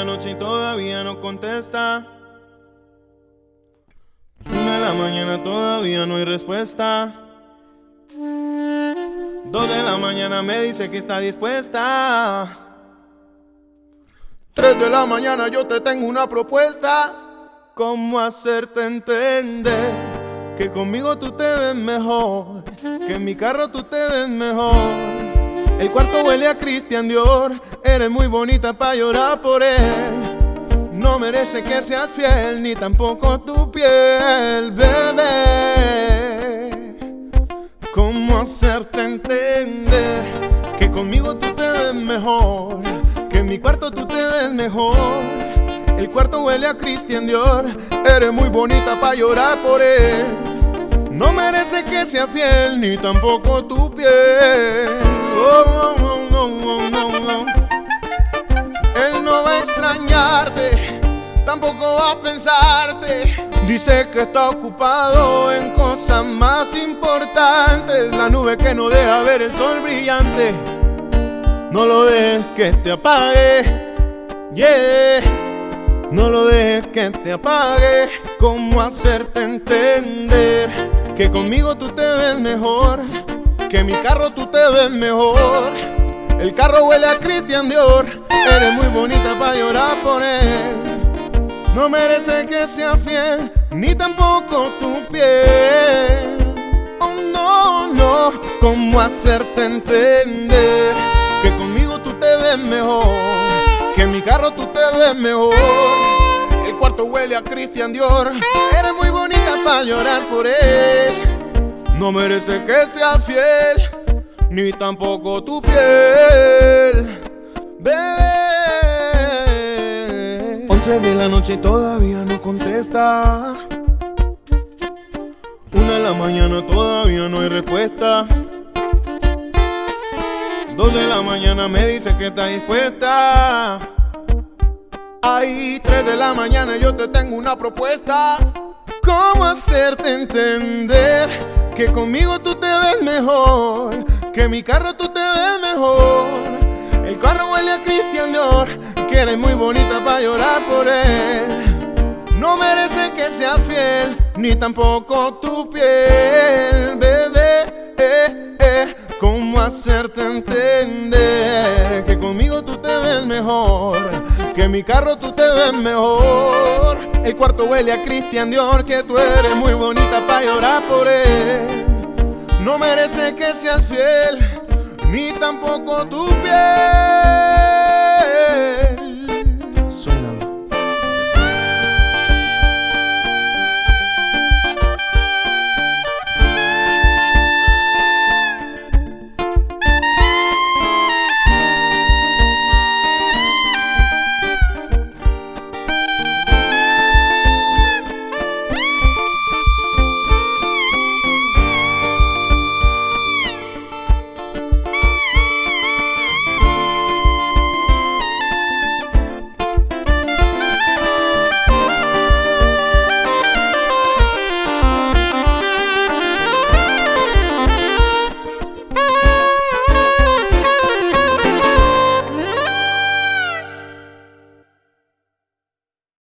la noche y todavía no contesta. Una de la mañana todavía no hay respuesta. Dos de la mañana me dice que está dispuesta. Tres de la mañana yo te tengo una propuesta. ¿Cómo hacerte entender que conmigo tú te ves mejor? Que en mi carro tú te ves mejor. El cuarto huele a Christian Dior. Eres muy bonita para llorar por él. No merece que seas fiel, ni tampoco tu piel, bebé. ¿Cómo hacerte entender que conmigo tú te ves mejor? Que en mi cuarto tú te ves mejor. El cuarto huele a Christian Dior. Eres muy bonita para llorar por él. No merece que sea fiel, ni tampoco tu piel. Él no va a extrañarte, tampoco va a pensarte. Dice que está ocupado en cosas más importantes. La nube que no deja ver el sol brillante. No lo dejes que te apague. Yeah. No lo dejes que te apague. ¿Cómo hacerte entender que conmigo tú te ves mejor? Que mi carro tú te ves mejor. El carro huele a Christian Dior. Eres muy bonita para llorar por él. No merece que sea fiel, ni tampoco tu piel. Oh no, no. ¿Cómo hacerte entender que conmigo tú te ves mejor? Que mi carro tú te ves mejor. El cuarto huele a Christian Dior. Eres muy bonita para llorar por él. No merece que sea fiel, ni tampoco tu piel. Bebé. 11 de la noche todavía no contesta. Una de la mañana todavía no hay respuesta. Dos de la mañana me dice que está dispuesta. Ay, tres de la mañana yo te tengo una propuesta. ¿Cómo hacerte entender que conmigo tú te ves mejor? Que mi carro tú te ves mejor. El carro huele a Christian Dior, que eres muy bonita para llorar por él. No merece que sea fiel, ni tampoco tu piel, bebé. Eh, eh. ¿Cómo hacerte entender que conmigo tú te ves mejor? Que mi carro tú te ves mejor. El cuarto huele a Christian Dior, que tú eres muy bonita para llorar por él. No merece que seas fiel, ni tampoco tu piel.